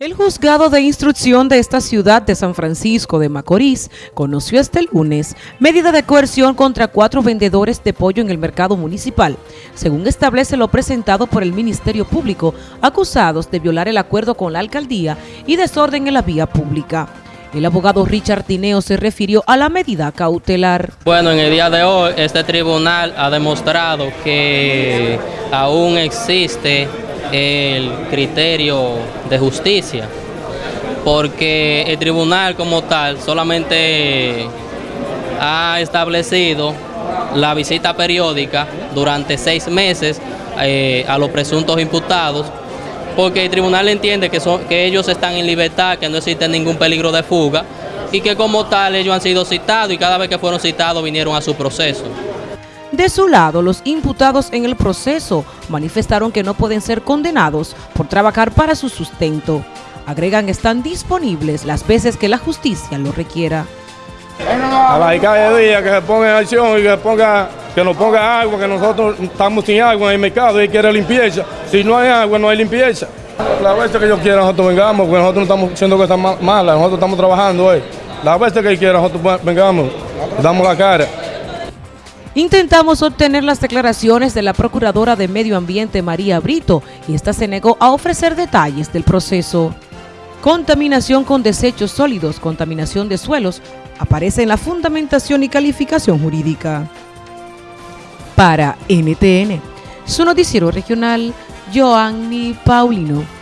El juzgado de instrucción de esta ciudad de San Francisco de Macorís conoció este lunes medida de coerción contra cuatro vendedores de pollo en el mercado municipal, según establece lo presentado por el Ministerio Público, acusados de violar el acuerdo con la alcaldía y desorden en la vía pública. El abogado Richard Tineo se refirió a la medida cautelar. Bueno, en el día de hoy este tribunal ha demostrado que aún existe el criterio de justicia, porque el tribunal como tal solamente ha establecido la visita periódica durante seis meses eh, a los presuntos imputados, porque el tribunal entiende que, son, que ellos están en libertad, que no existe ningún peligro de fuga, y que como tal ellos han sido citados y cada vez que fueron citados vinieron a su proceso. De su lado, los imputados en el proceso manifestaron que no pueden ser condenados por trabajar para su sustento. Agregan están disponibles las veces que la justicia lo requiera. A la cada día que se ponga en acción y que, ponga, que nos ponga agua, que nosotros estamos sin agua en el mercado y quiere limpieza. Si no hay agua, no hay limpieza. La vez que ellos quieran nosotros vengamos, porque nosotros no estamos haciendo cosas malas, nosotros estamos trabajando hoy. La vez que quieran nosotros vengamos, damos la cara. Intentamos obtener las declaraciones de la Procuradora de Medio Ambiente María Brito y esta se negó a ofrecer detalles del proceso. Contaminación con desechos sólidos, contaminación de suelos, aparece en la fundamentación y calificación jurídica. Para NTN, su noticiero regional, Joanny Paulino.